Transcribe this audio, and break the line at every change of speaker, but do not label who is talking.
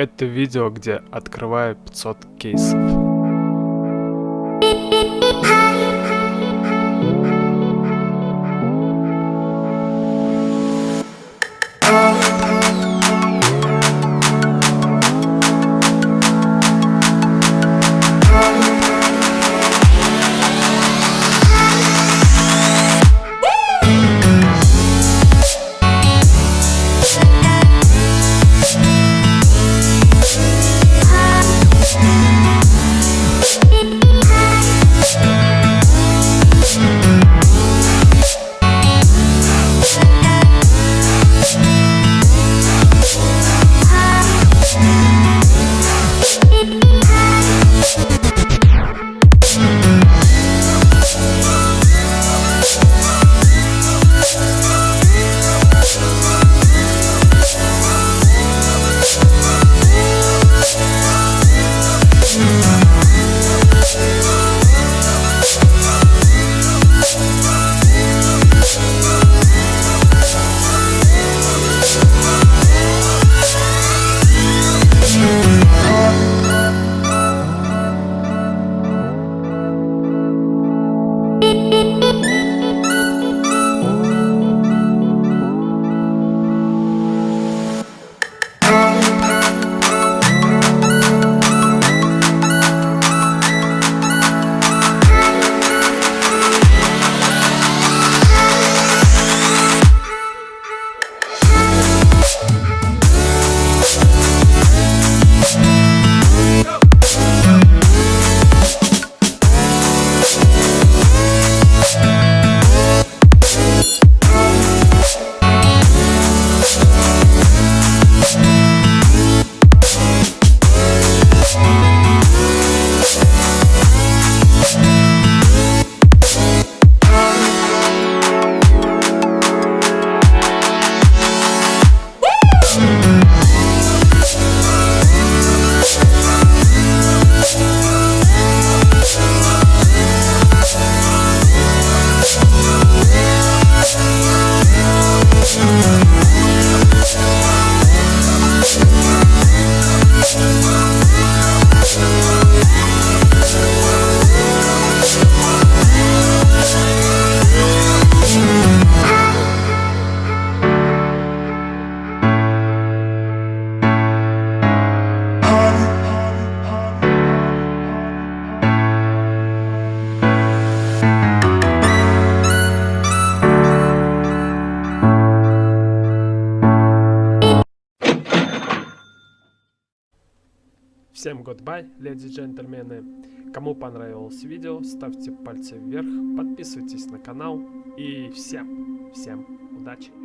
Это видео, где открываю 500 кейсов. Всем goodbye, леди и джентльмены. Кому понравилось видео, ставьте пальцы вверх, подписывайтесь на канал и всем, всем удачи.